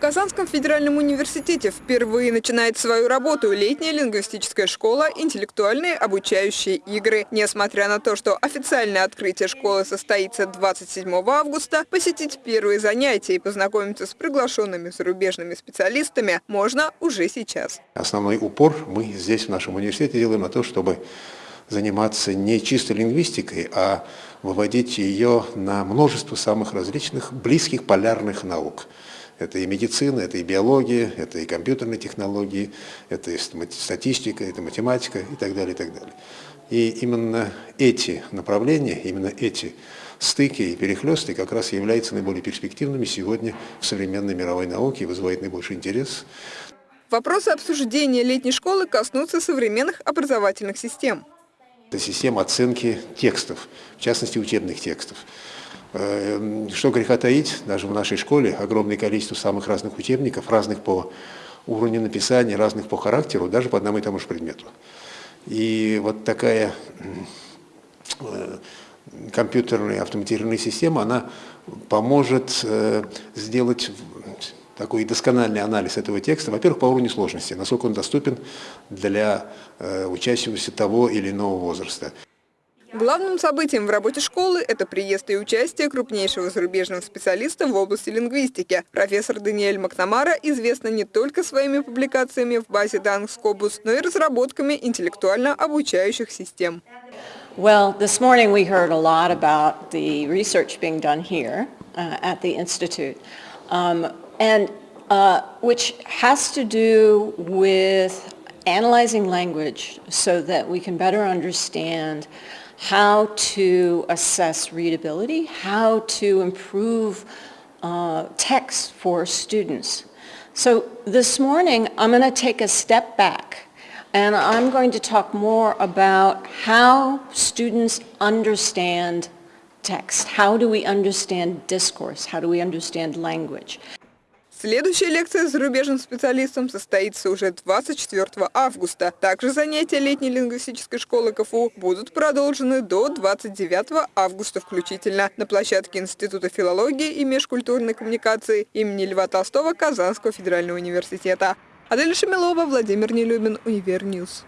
Казанском федеральном университете впервые начинает свою работу летняя лингвистическая школа «Интеллектуальные обучающие игры». Несмотря на то, что официальное открытие школы состоится 27 августа, посетить первые занятия и познакомиться с приглашенными зарубежными специалистами можно уже сейчас. Основной упор мы здесь в нашем университете делаем на то, чтобы заниматься не чисто лингвистикой, а выводить ее на множество самых различных близких полярных наук. Это и медицина, это и биология, это и компьютерные технологии, это и статистика, это математика и так далее, и так далее. И именно эти направления, именно эти стыки и перехлесты как раз являются наиболее перспективными сегодня в современной мировой науке и вызывают наибольший интерес. Вопросы обсуждения летней школы коснутся современных образовательных систем. Это система оценки текстов, в частности учебных текстов. Э, что греха таить, даже в нашей школе огромное количество самых разных учебников, разных по уровню написания, разных по характеру, даже по одному и тому же предмету. И вот такая э, компьютерная автоматизированная система, она поможет э, сделать такой доскональный анализ этого текста, во-первых, по уровню сложности, насколько он доступен для учащегося того или иного возраста. Главным событием в работе школы – это приезд и участие крупнейшего зарубежного специалиста в области лингвистики. Профессор Даниэль Макнамара известна не только своими публикациями в базе данных Scopus, но и разработками интеллектуально обучающих систем. Well, this morning we heard a lot about the research being done here uh, at the Institute, um, and uh, which has to do with analyzing language so that we can better understand how to assess readability, how to improve uh, text for students. So this morning, I'm going to take a step back and I'm going to talk more about how students understand text. How do we understand discourse? How do we understand language? Следующая лекция с зарубежным специалистом состоится уже 24 августа. Также занятия летней лингвистической школы КФУ будут продолжены до 29 августа включительно на площадке Института филологии и межкультурной коммуникации имени Льва Толстого Казанского федерального университета. Адель Шамилова, Владимир Нелюбин, Univer News.